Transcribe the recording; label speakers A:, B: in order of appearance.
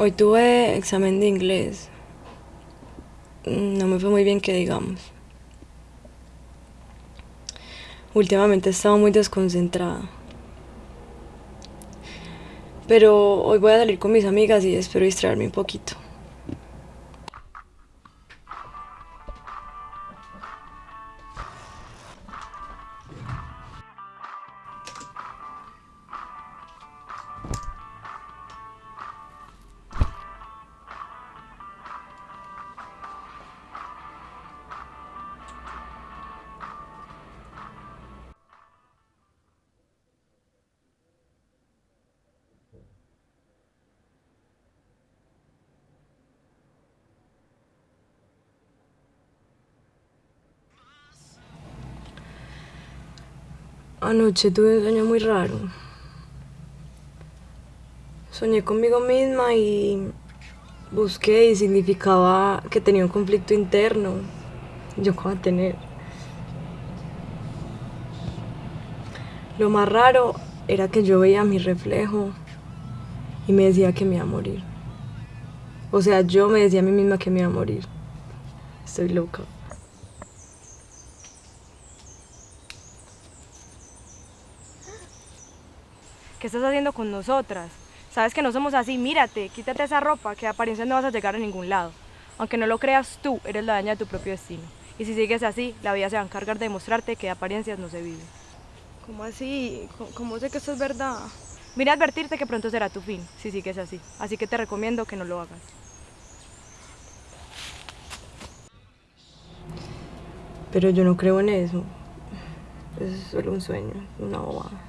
A: Hoy tuve examen de inglés. No me fue muy bien que digamos. Últimamente he estado muy desconcentrada. Pero hoy voy a salir con mis amigas y espero distraerme un poquito. Anoche tuve un sueño muy raro. Soñé conmigo misma y busqué y significaba que tenía un conflicto interno. Yo cómo a tener. Lo más raro era que yo veía mi reflejo y me decía que me iba a morir. O sea, yo me decía a mí misma que me iba a morir. Estoy loca.
B: ¿Qué estás haciendo con nosotras? Sabes que no somos así, mírate, quítate esa ropa, que de apariencia no vas a llegar a ningún lado. Aunque no lo creas tú, eres la daña de tu propio destino. Y si sigues así, la vida se va a encargar de demostrarte que de apariencias no se vive.
A: ¿Cómo así? ¿Cómo, sé que esto es verdad?
B: Vine a advertirte que pronto será tu fin, si sigues así. Así que te recomiendo que no lo hagas.
A: Pero yo no creo en eso. Es solo un sueño, una bobada.